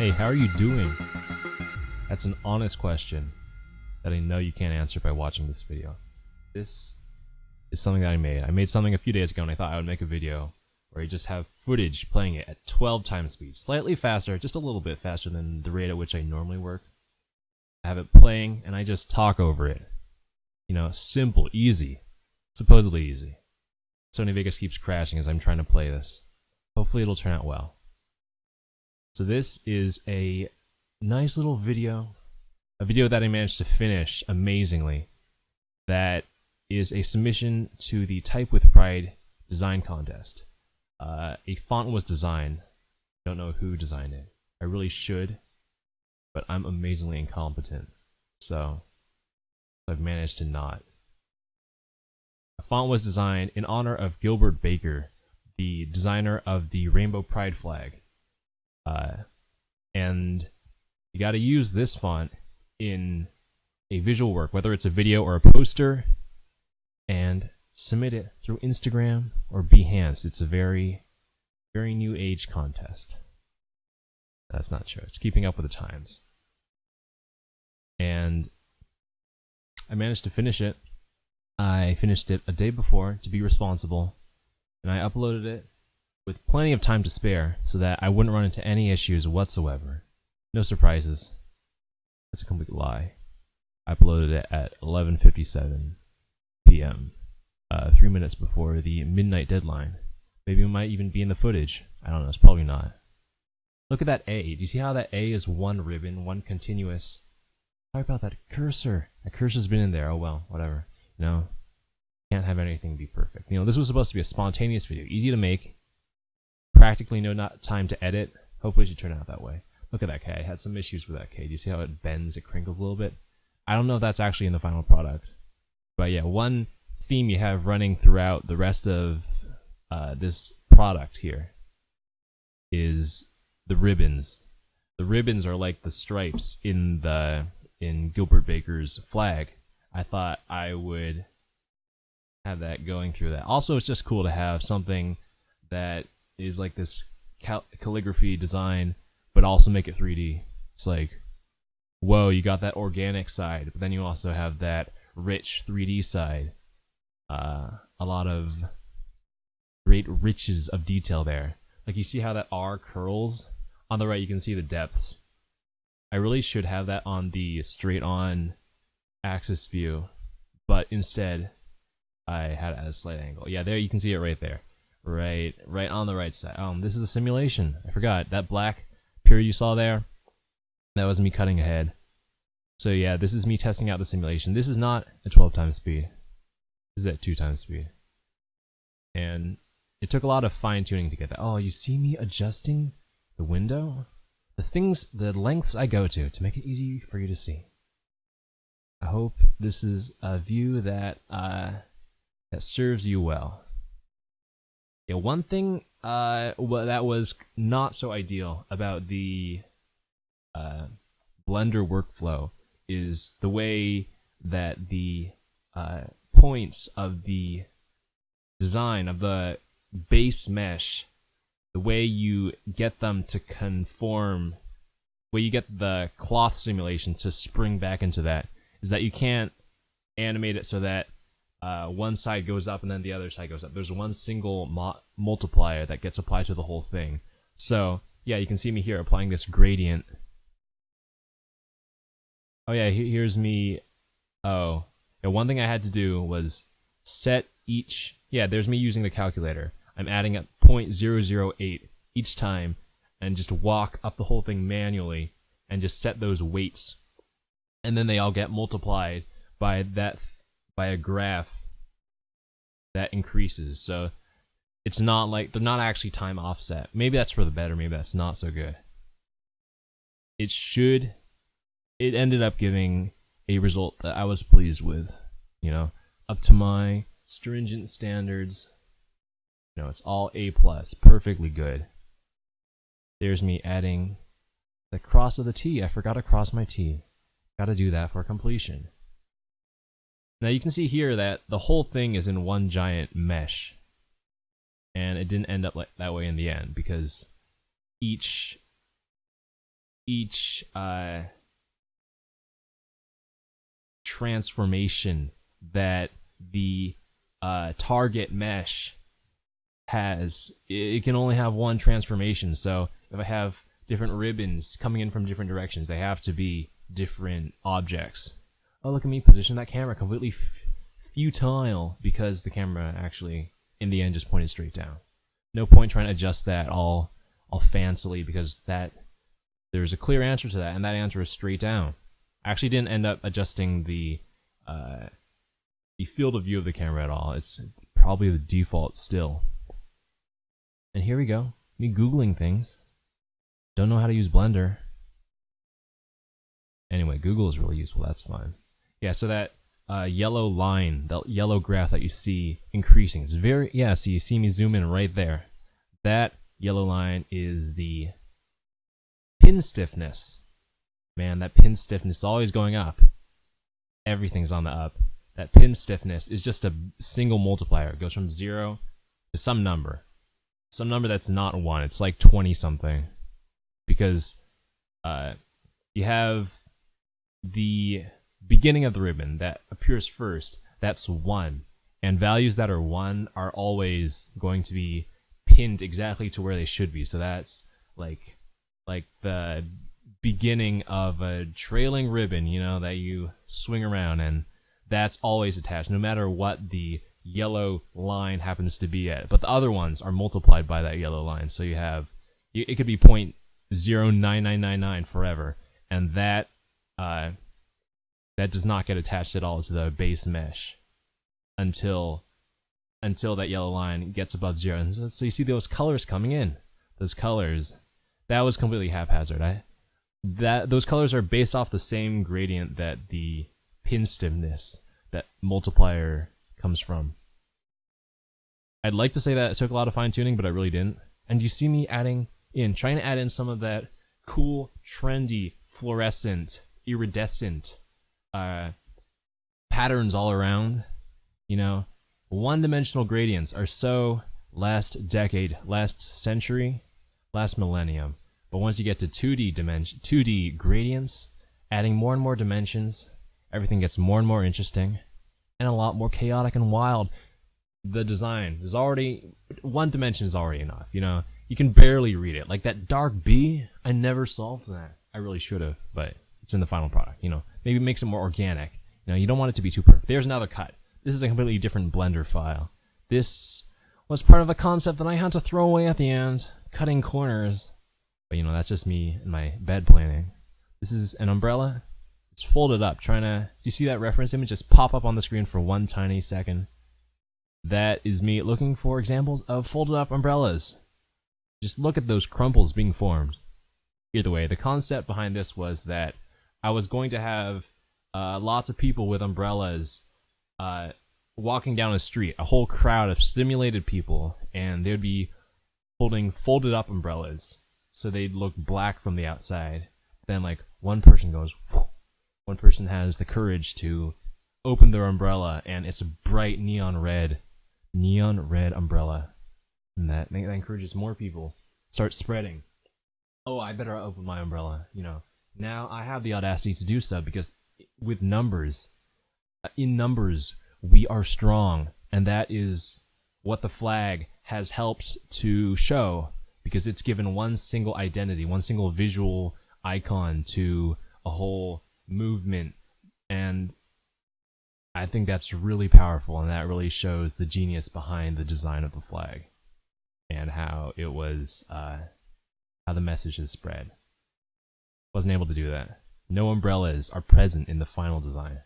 Hey, how are you doing? That's an honest question that I know you can't answer by watching this video. This is something that I made. I made something a few days ago and I thought I would make a video where you just have footage playing it at 12 times speed. Slightly faster, just a little bit faster than the rate at which I normally work. I have it playing and I just talk over it. You know, simple, easy. Supposedly easy. Sony Vegas keeps crashing as I'm trying to play this. Hopefully it'll turn out well. So this is a nice little video, a video that I managed to finish amazingly. That is a submission to the Type with Pride design contest. Uh, a font was designed. I Don't know who designed it. I really should, but I'm amazingly incompetent. So I've managed to not. A font was designed in honor of Gilbert Baker, the designer of the Rainbow Pride flag. Uh, and you got to use this font in a visual work, whether it's a video or a poster, and submit it through Instagram or Behance. It's a very, very new age contest. That's not true. It's keeping up with the times. And I managed to finish it. I finished it a day before to be responsible, and I uploaded it with plenty of time to spare so that I wouldn't run into any issues whatsoever. No surprises. That's a complete lie. I uploaded it at 11:57 p.m. Uh, three minutes before the midnight deadline. Maybe it might even be in the footage. I don't know. It's probably not. Look at that A. Do you see how that A is one ribbon, one continuous? Sorry about that cursor. That cursor's been in there. Oh well, whatever. You know, can't have anything be perfect. You know, this was supposed to be a spontaneous video, easy to make, practically no not time to edit. Hopefully it should turn out that way. Look at that K. I had some issues with that K. Do you see how it bends, it crinkles a little bit? I don't know if that's actually in the final product. But yeah, one theme you have running throughout the rest of uh, this product here is the ribbons. The ribbons are like the stripes in the in Gilbert Baker's flag. I thought I would have that going through that. Also, it's just cool to have something that is like this cal- calligraphy design, but also make it 3D. It's like, whoa, you got that organic side, but then you also have that rich 3D side. Uh, a lot of great riches of detail there. Like you see how that R curls? On the right, you can see the depths. I really should have that on the straight on axis view, but instead I had it at a slight angle. Yeah, there you can see it right there. Right, right on the right side. Um, this is a simulation. I forgot that black period you saw there. That was me cutting ahead. So yeah, this is me testing out the simulation. This is not at 12 times speed. This is at 2 times speed. And it took a lot of fine tuning to get that. Oh, you see me adjusting the window? The things, the lengths I go to to make it easy for you to see. I hope this is a view that uh, that serves you well. Yeah, one thing uh, well, that was not so ideal about the uh, Blender workflow is the way that the uh, points of the design of the base mesh, the way you get them to conform, where you get the cloth simulation to spring back into that, is that you can't animate it so that uh, one side goes up and then the other side goes up. There's one single multiplier that gets applied to the whole thing. So yeah, you can see me here applying this gradient. Oh yeah, here's me. Oh, yeah, one thing I had to do was set each. Yeah, there's me using the calculator. I'm adding at 0.008 each time and just walk up the whole thing manually and just set those weights. And then they all get multiplied by that by a graph that increases. So it's not like they're not actually time offset. Maybe that's for the better, maybe that's not so good. It should it ended up giving a result that I was pleased with, you know, up to my stringent standards. You know, it's all A plus, perfectly good. There's me adding the cross of the T. I forgot to cross my T. Gotta do that for completion. Now you can see here that the whole thing is in one giant mesh. And it didn't end up like that way in the end because each each uh, transformation that the uh, target mesh has, it can only have one transformation. So if I have different ribbons coming in from different directions, they have to be different objects. Oh, look at me position that camera completely futile because the camera actually, in the end, just pointed straight down. No point trying to adjust that all, all fancily because that there's a clear answer to that, and that answer is straight down. I actually didn't end up adjusting the uh, the field of view of the camera at all. It's probably the default still. And here we go. Me googling things. Don't know how to use Blender. Anyway, Google is really useful. That's fine. Yeah, so that uh, yellow line, that yellow graph that you see increasing, it's very yeah. so you see me zoom in right there. That yellow line is the pin stiffness. Man, that pin stiffness is always going up. Everything's on the up. That pin stiffness is just a single multiplier. It goes from zero to some number. Some number that's not one. It's like 20 something. Because uh, you have the beginning of the ribbon that appears first. That's one. And values that are one are always going to be pinned exactly to where they should be. So that's like like the beginning of a trailing ribbon, you know, that you swing around and that's always attached no matter what the yellow line happens to be at. But the other ones are multiplied by that yellow line. So you have it could be point zero nine nine nine nine forever, and that uh, that does not get attached at all to the base mesh until until that yellow line gets above zero. And so, you see those colors coming in. Those colors that was completely haphazard. I that those colors are based off the same gradient that the pin stiffness that multiplier comes from. I'd like to say that it took a lot of fine tuning, but I really didn't. And you see me adding in, trying to add in some of that cool, trendy, fluorescent, iridescent uh, patterns all around. You know, one dimensional gradients are so last decade, last century, last millennium. But once you get to 2D dimension, 2D gradients, adding more and more dimensions, everything gets more and more interesting, and a lot more chaotic and wild. The design is already one dimension is already enough. You know, you can barely read it. Like that dark B, I never solved that. I really should have, but it's in the final product. You know, maybe makes it more organic. You know, you don't want it to be too perfect. There's another cut. This is a completely different Blender file. This was part of a concept that I had to throw away at the end cutting corners. But you know, that's just me and my bed planning. This is an umbrella. It's folded up, trying to, you see that reference image just pop up on the screen for one tiny second? That is me looking for examples of folded up umbrellas. Just look at those crumples being formed. Either way, the concept behind this was that I was going to have uh, lots of people with umbrellas uh, walking down a street, a whole crowd of simulated people, and they would be holding folded up umbrellas so they'd look black from the outside. Then like one person goes, one person has the courage to open their umbrella and it's a bright neon red, neon red umbrella, and that that encourages more people start spreading. Oh, I better open my umbrella. You know, now I have the audacity to do so because with numbers, uh, in numbers we are strong, and that is what the flag has helped to show because it's given one single identity, one single visual icon to a whole movement. And I think that's really powerful, and that really shows the genius behind the design of the flag and how it was, uh, how the message is spread. Wasn't able to do that. No umbrellas are present in the final design.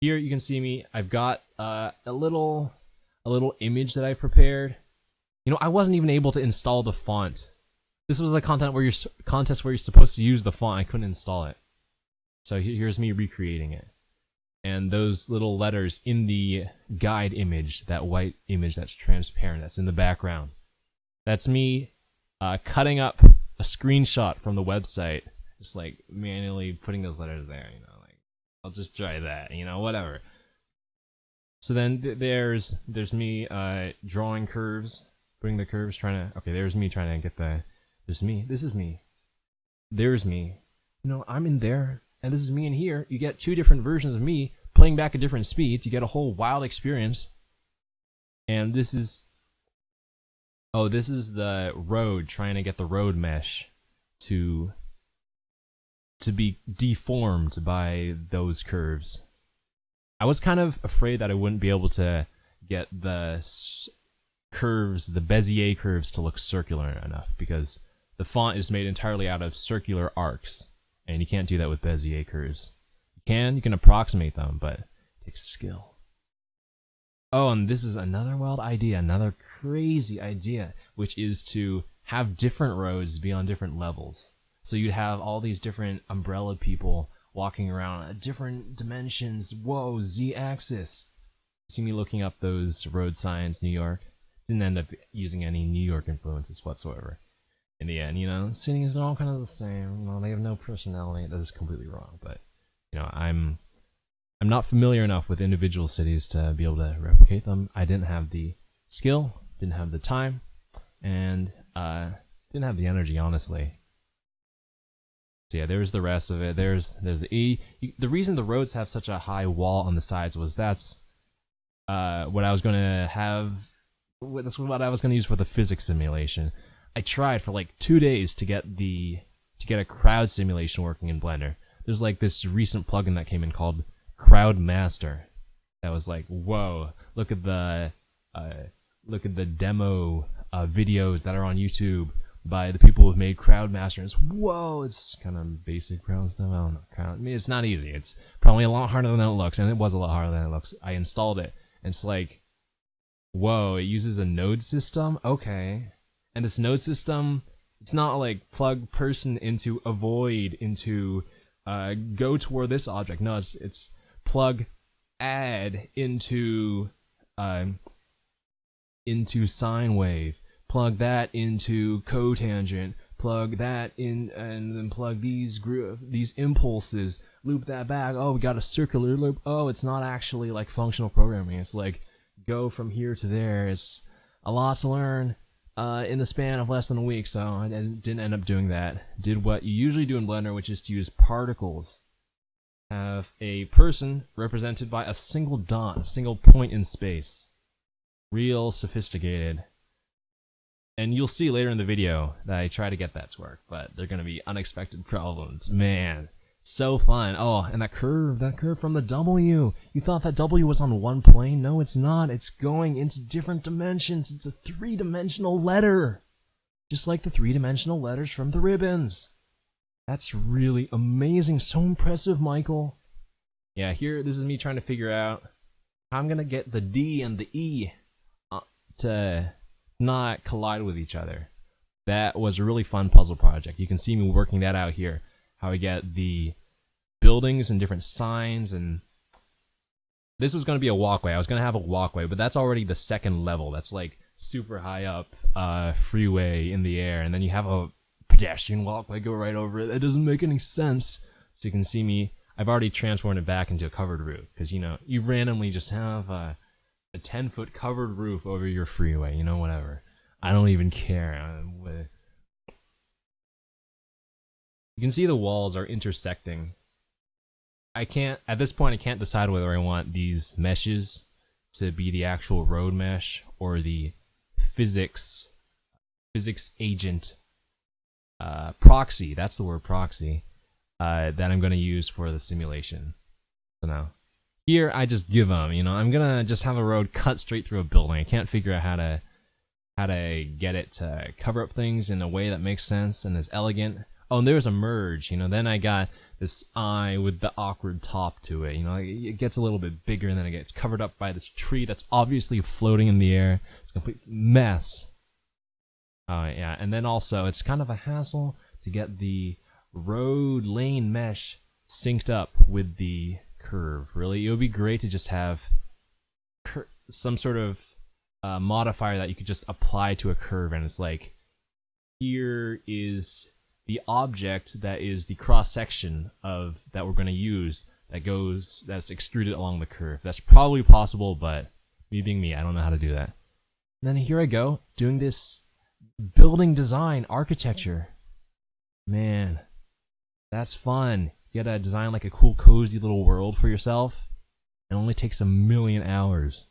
Here you can see me. I've got uh, a little a little image that I prepared. You know, I wasn't even able to install the font. This was a content where you're contest where you're supposed to use the font. I couldn't install it. So here's me recreating it. And those little letters in the guide image, that white image that's transparent, that's in the background. That's me uh, cutting up a screenshot from the website, just like manually putting those letters there, you know, like I'll just try that, you know, whatever. So then th there's there's me uh, drawing curves, putting the curves, trying to. Okay, there's me trying to get the. There's me. This is me there's me. You know, I'm in there, and this is me in here. You get two different versions of me playing back at different speeds. You get a whole wild experience. And this is Oh, this is the road trying to get the road mesh to to be deformed by those curves. I was kind of afraid that I wouldn't be able to get the curves, the Bezier curves to look circular enough because the font is made entirely out of circular arcs and you can't do that with Bezier curves. You can, you can approximate them, but it takes skill. Oh, and this is another wild idea, another crazy idea, which is to have different roads be on different levels. So you'd have all these different umbrella people walking around at different dimensions. Whoa, z-axis. See me looking up those road signs, New York. Didn't end up using any New York influences whatsoever. In the end, you know, cities are all kind of the same. Know, they have no personality. That is completely wrong. But you know, I'm I'm not familiar enough with individual cities to be able to replicate them. I didn't have the skill, didn't have the time, and uh, didn't have the energy, honestly. So yeah, there's the rest of it. There's there's the E. The reason the roads have such a high wall on the sides was that's uh, what I was going to have. That's what I was to use for the physics simulation. I tried for like two days to get the to get a crowd simulation working in Blender. There's like this recent plugin that came in called Crowd Master. That was like, whoa! Look at the uh, look at the demo uh, videos that are on YouTube by the people who've made Crowd Master. It's whoa! It's kind of basic crowd stuff. I don't know. I mean, it's not easy. It's probably a lot harder than it looks, and it was a lot harder than it looks. I installed it, and it's like, whoa! It uses a node system. Okay, and this node system, it's not like plug person into avoid into uh, go toward this object. No, it's it's plug add into um, into sine wave, plug that into cotangent, plug that in, and then plug these group these impulses, loop that back. Oh, we got a circular loop. Oh, it's not actually like functional programming. It's like go from here to there. It's a lot to learn. Uh, in the span of less than a week, so I didn't end up doing that. Did what you usually do in Blender, which is to use particles have a person represented by a single dot, a single point in space. Real sophisticated. And you'll see later in the video that I try to get that to work, but they're going to be unexpected problems. Man, so fun. Oh, and that curve, that curve from the W. You thought that W was on one plane? No, it's not. It's going into different dimensions. It's a three-dimensional letter. Just like the three-dimensional letters from the ribbons. That's really amazing. So impressive, Michael. Yeah, here, this is me trying to figure out how I'm going to get the D and the E uh, to not collide with each other. That was a really fun puzzle project. You can see me working that out here. How I get the buildings and different signs and this was going to be a walkway. I was going to have a walkway, but that's already the second level. That's like super high up uh, freeway in the air. And then you have a pedestrian walkway, go right over it. That doesn't make any sense. So you can see me. I've already transformed it back into a covered roof because you know you randomly just have a, a ten foot covered roof over your freeway. You know whatever. I don't even care. You can see the walls are intersecting. I can't at this point. I can't decide whether I want these meshes to be the actual road mesh or the physics physics agent uh, proxy. That's the word proxy uh, that I'm going to use for the simulation. So now here I just give them. You know, I'm gonna just have a road cut straight through a building. I can't figure out how to how to get it to cover up things in a way that makes sense and is elegant. Oh, and there's a merge. You know, then I got this eye with the awkward top to it. You know, it gets a little bit bigger and then it gets covered up by this tree that's obviously floating in the air. It's a complete mess. Uh, yeah, and then also it's kind of a hassle to get the road lane mesh synced up with the curve. Really, it would be great to just have some sort of uh, modifier that you could just apply to a curve, and it's like here is the object that is the cross section of that we're going to use that goes that's extruded along the curve. That's probably possible, but me being me, I don't know how to do that. And then here I go doing this building design, architecture. Man, That's fun. You gotta design like a cool, cozy little world for yourself. It only takes a million hours.